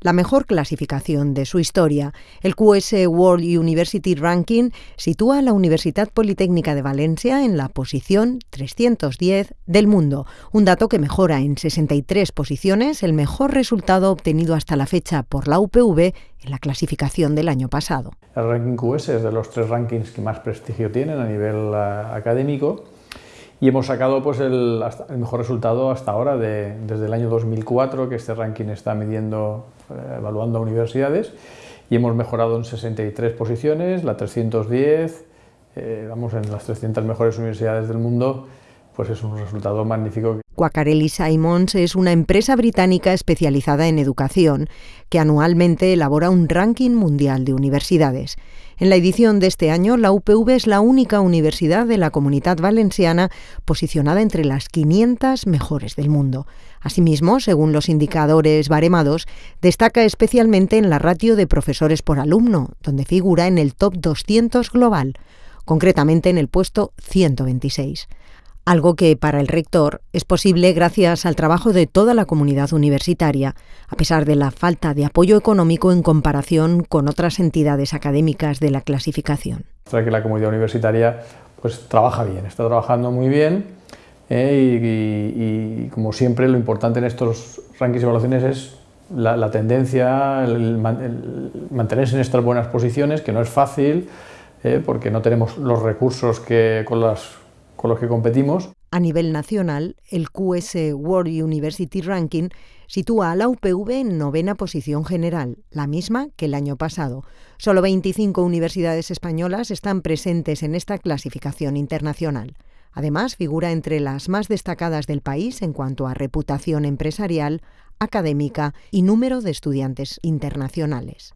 la mejor clasificación de su historia. El QS World University Ranking sitúa a la Universidad Politécnica de Valencia en la posición 310 del mundo, un dato que mejora en 63 posiciones el mejor resultado obtenido hasta la fecha por la UPV en la clasificación del año pasado. El ranking QS es de los tres rankings que más prestigio tienen a nivel uh, académico y hemos sacado pues, el, mejor resultado hasta ahora de, desde el año 2004, que este ranking está midiendo, eh, evaluando a universidades, y hemos mejorado en 63 posiciones, la 310, eh, vamos, en las 300 mejores universidades del mundo, pues es un resultado magnífico. Quacarelli Simons es una empresa británica especializada en educación que anualmente elabora un ranking mundial de universidades. En la edición de este año, la UPV es la única universidad de la comunidad valenciana posicionada entre las 500 mejores del mundo. Asimismo, según los indicadores baremados, destaca especialmente en la ratio de profesores por alumno, donde figura en el top 200 global, concretamente en el puesto 126 algo que para el rector es posible gracias al trabajo de toda la comunidad universitaria, a pesar de la falta de apoyo económico en comparación con otras entidades académicas de la clasificación. que la comunidad universitaria pues, trabaja bien, está trabajando muy bien eh, y, como siempre lo importante en estos rankings y evaluaciones es la, tendencia, mantenerse en estas buenas posiciones, que no es fácil, eh, porque no tenemos los recursos que con las con los que competimos. A nivel nacional, el QS World University Ranking sitúa a la UPV en novena posición general, la misma que el año pasado. Solo 25 universidades españolas están presentes en esta clasificación internacional. Además, figura entre las más destacadas del país en cuanto a reputación empresarial, académica y número de estudiantes internacionales.